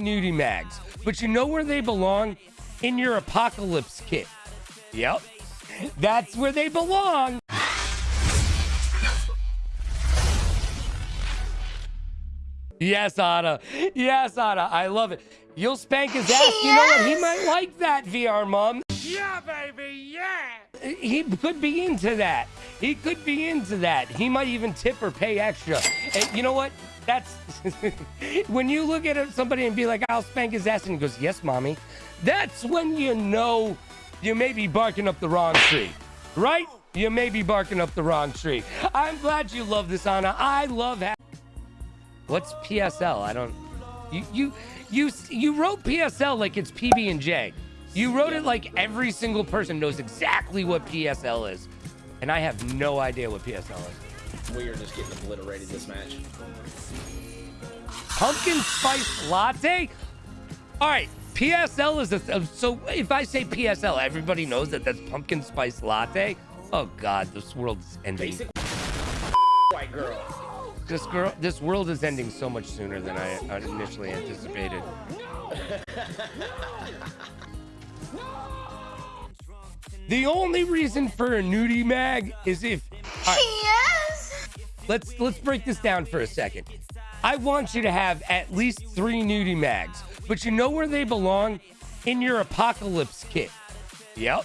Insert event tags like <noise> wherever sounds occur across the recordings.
nudie mags, but you know where they belong? In your apocalypse kit. Yep. That's where they belong. Yes, Anna. Yes, Anna. I love it. You'll spank his ass. You know what? He might like that, VR mom. Yeah, baby, yeah. He could be into that. He could be into that. He might even tip or pay extra. And you know what? That's <laughs> when you look at somebody and be like, I'll spank his ass, and he goes, Yes, mommy. That's when you know you may be barking up the wrong tree, right? You may be barking up the wrong tree. I'm glad you love this, Anna. I love having. What's PSL? I don't. You you you you wrote PSL like it's PB and J. You wrote it like every single person knows exactly what PSL is, and I have no idea what PSL is. We are just getting obliterated this match. Pumpkin spice latte. All right, PSL is a. So if I say PSL, everybody knows that that's pumpkin spice latte. Oh God, this world is ending. Basic white girl. This girl, this world is ending so much sooner than I initially anticipated. <laughs> the only reason for a nudie mag is if. right, Yes. Let's let's break this down for a second. I want you to have at least three nudie mags, but you know where they belong? In your apocalypse kit. Yep.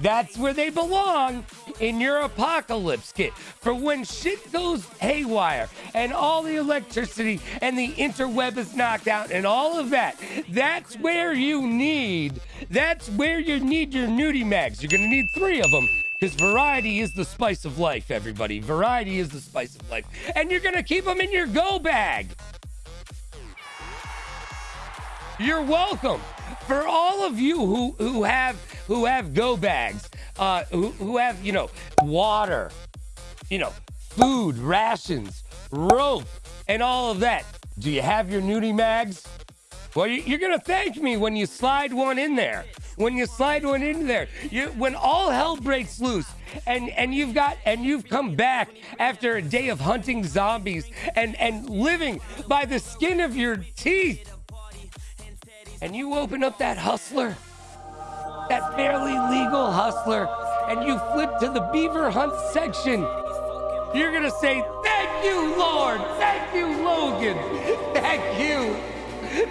That's where they belong in your apocalypse kit for when shit goes haywire and all the electricity and the interweb is knocked out and all of that. That's where you need. That's where you need your nudie mags. You're gonna need three of them because variety is the spice of life, everybody. Variety is the spice of life, and you're gonna keep them in your go bag. You're welcome. For all of you who who have who have go bags, uh, who who have you know water, you know food, rations, rope, and all of that. Do you have your nudie mags? Well, you- you're gonna thank me when you slide one in there. When you slide one in there, you, when all hell breaks loose, and and you've got and you've come back after a day of hunting zombies and and living by the skin of your teeth, and you open up that hustler, that barely legal hustler, and you flip to the beaver hunt section, you're gonna say, Thank you, Lord! Thank you, Logan! Thank you!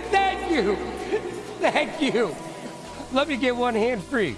Thank you! <laughs> Thank you! Let me get one hand free.